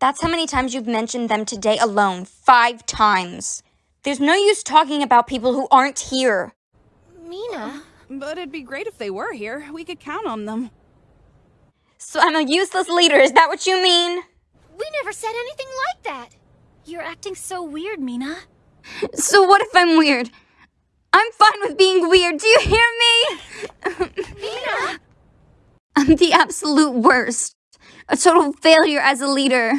That's how many times you've mentioned them today alone. Five times. There's no use talking about people who aren't here. Mina. But it'd be great if they were here. We could count on them. So I'm a useless leader, is that what you mean? We never said anything like that. You're acting so weird, Mina. So what if I'm weird? I'm fine with being weird, do you hear me? Mina! I'm the absolute worst. A total failure as a leader.